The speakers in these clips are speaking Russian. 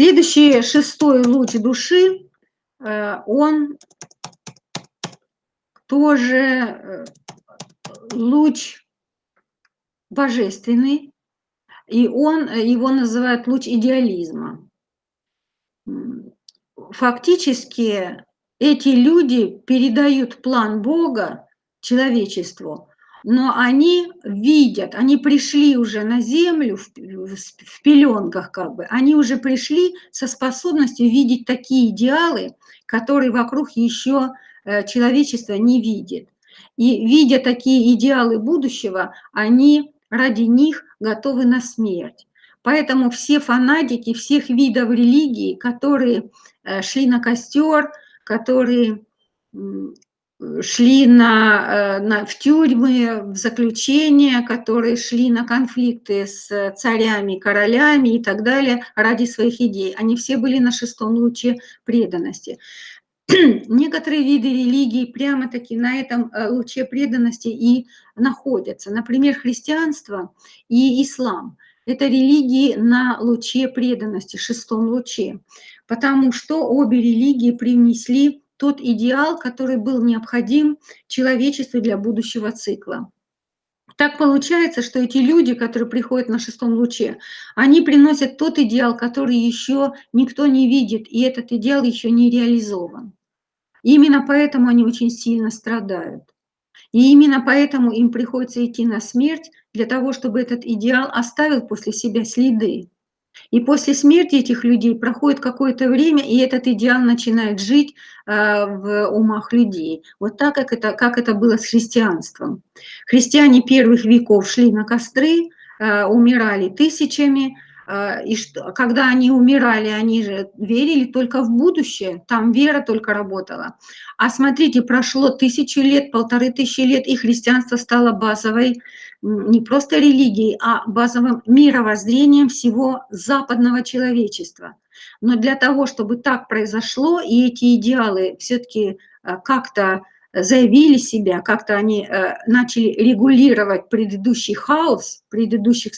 Следующий шестой луч души, э, он тоже э, луч божественный, и он, его называют луч идеализма. Фактически эти люди передают план Бога человечеству, но они видят, они пришли уже на землю в, в пеленках как бы, они уже пришли со способностью видеть такие идеалы, которые вокруг еще э, человечество не видит. И видя такие идеалы будущего, они ради них готовы на смерть. Поэтому все фанатики всех видов религии, которые э, шли на костер, которые шли на, э, на, в тюрьмы, в заключения, которые шли на конфликты с царями, королями и так далее ради своих идей. Они все были на шестом луче преданности. Некоторые виды религии прямо-таки на этом э, луче преданности и находятся. Например, христианство и ислам – это религии на луче преданности, шестом луче, потому что обе религии привнесли тот идеал, который был необходим человечеству для будущего цикла. Так получается, что эти люди, которые приходят на шестом луче, они приносят тот идеал, который еще никто не видит, и этот идеал еще не реализован. именно поэтому они очень сильно страдают. И именно поэтому им приходится идти на смерть для того, чтобы этот идеал оставил после себя следы. И после смерти этих людей проходит какое-то время, и этот идеал начинает жить э, в умах людей. Вот так, как это, как это было с христианством. Христиане первых веков шли на костры, э, умирали тысячами, и что, когда они умирали, они же верили только в будущее, там вера только работала. А смотрите, прошло тысячу лет, полторы тысячи лет, и христианство стало базовой не просто религией, а базовым мировоззрением всего западного человечества. Но для того, чтобы так произошло, и эти идеалы все-таки э, как-то заявили себя, как-то они э, начали регулировать предыдущий хаос предыдущих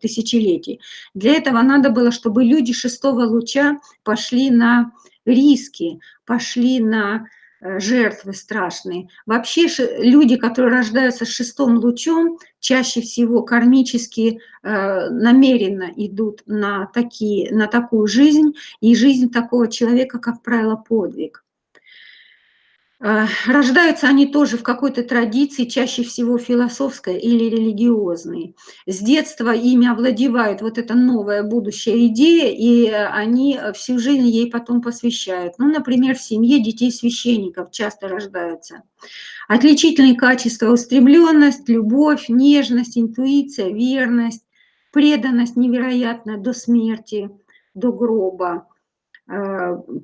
тысячелетий. Для этого надо было, чтобы люди шестого луча пошли на риски, пошли на Э, жертвы страшные. Вообще люди, которые рождаются с шестым лучом, чаще всего кармически э, намеренно идут на, такие, на такую жизнь, и жизнь такого человека, как правило, подвиг. Э, рождаются они тоже в какой-то традиции, чаще всего философской или религиозной. С детства ими овладевает вот эта новая будущая идея, и они всю жизнь ей потом посвящают. Ну, например, в семье детей священников часто рождаются. Отличительные качества – устремленность, любовь, нежность, интуиция, верность, преданность невероятная до смерти, до гроба –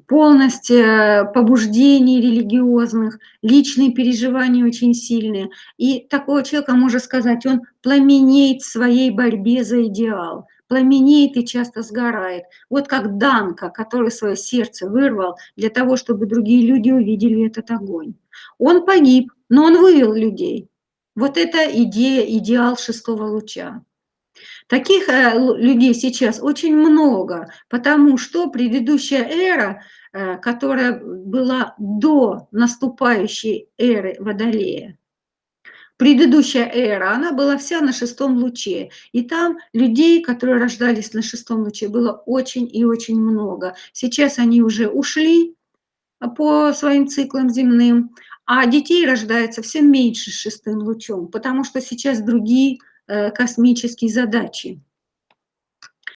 полность э, побуждений религиозных, личные переживания очень сильные. И такого человека, можно сказать, он пламенеет в своей борьбе за идеал, пламенеет и часто сгорает. Вот как Данка, который свое сердце вырвал для того, чтобы другие люди увидели этот огонь. Он погиб, но он вывел людей. Вот это идея, идеал шестого луча. Таких э, людей сейчас очень много, потому что предыдущая эра, э, которая была до наступающей эры Водолея, предыдущая эра, она была вся на шестом луче. И там людей, которые рождались на шестом луче, было очень и очень много. Сейчас они уже ушли по своим циклам земным, а детей рождается все меньше с шестым лучом, потому что сейчас другие Э, космические задачи.